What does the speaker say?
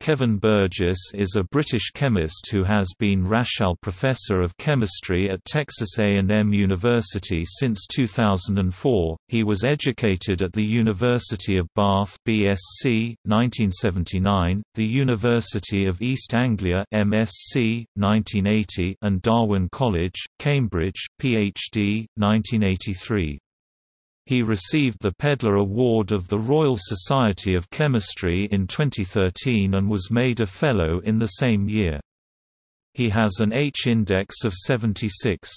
Kevin Burgess is a British chemist who has been Rachal Professor of Chemistry at Texas A&M University since 2004. He was educated at the University of Bath (BSc 1979), the University of East Anglia (MSc 1980), and Darwin College, Cambridge (PhD 1983). He received the Pedler Award of the Royal Society of Chemistry in 2013 and was made a Fellow in the same year. He has an H-index of 76.